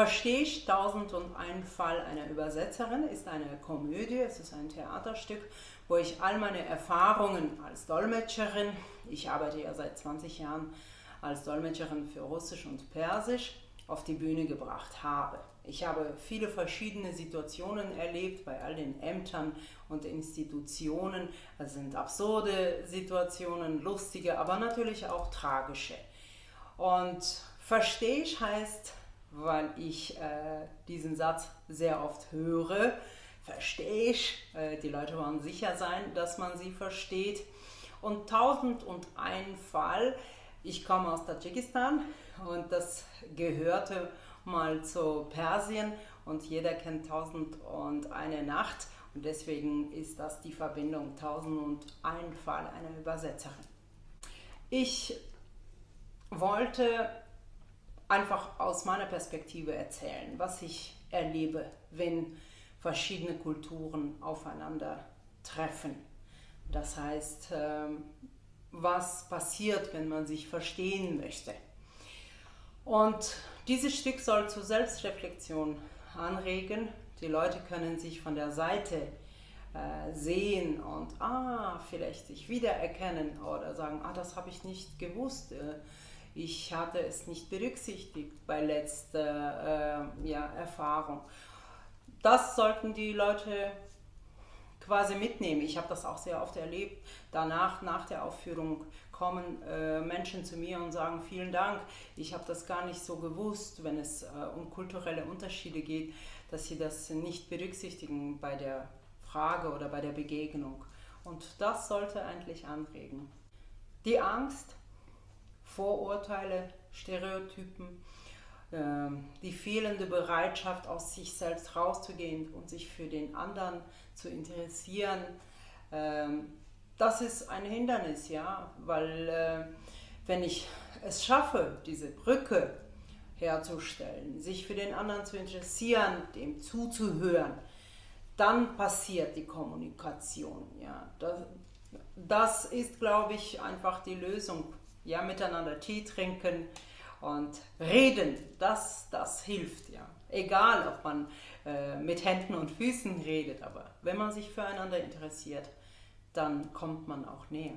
Verstehe ich Tausend und ein Fall einer Übersetzerin ist eine Komödie, es ist ein Theaterstück, wo ich all meine Erfahrungen als Dolmetscherin, ich arbeite ja seit 20 Jahren als Dolmetscherin für Russisch und Persisch, auf die Bühne gebracht habe. Ich habe viele verschiedene Situationen erlebt bei all den Ämtern und Institutionen. Es sind absurde Situationen, lustige, aber natürlich auch tragische. Und verstehe ich heißt, weil ich äh, diesen Satz sehr oft höre, verstehe ich, äh, die Leute wollen sicher sein, dass man sie versteht. Und tausend und ein Fall, ich komme aus Tadschikistan und das gehörte mal zu Persien und jeder kennt tausend und eine Nacht und deswegen ist das die Verbindung tausend und ein Fall einer Übersetzerin. Ich wollte einfach aus meiner Perspektive erzählen, was ich erlebe, wenn verschiedene Kulturen aufeinander treffen. Das heißt, ähm, was passiert, wenn man sich verstehen möchte. Und dieses Stück soll zur Selbstreflexion anregen. Die Leute können sich von der Seite äh, sehen und ah, vielleicht sich wiedererkennen oder sagen, ah, das habe ich nicht gewusst. Ich hatte es nicht berücksichtigt bei letzter äh, ja, Erfahrung. Das sollten die Leute quasi mitnehmen. Ich habe das auch sehr oft erlebt. Danach, nach der Aufführung, kommen äh, Menschen zu mir und sagen, vielen Dank, ich habe das gar nicht so gewusst, wenn es äh, um kulturelle Unterschiede geht, dass sie das nicht berücksichtigen bei der Frage oder bei der Begegnung. Und das sollte eigentlich anregen. Die Angst Vorurteile, Stereotypen, ähm, die fehlende Bereitschaft, aus sich selbst rauszugehen und sich für den anderen zu interessieren, ähm, das ist ein Hindernis, ja, weil äh, wenn ich es schaffe, diese Brücke herzustellen, sich für den anderen zu interessieren, dem zuzuhören, dann passiert die Kommunikation. Ja. Das, das ist, glaube ich, einfach die Lösung ja, miteinander Tee trinken und reden, das, das hilft, ja. Egal, ob man äh, mit Händen und Füßen redet, aber wenn man sich füreinander interessiert, dann kommt man auch näher.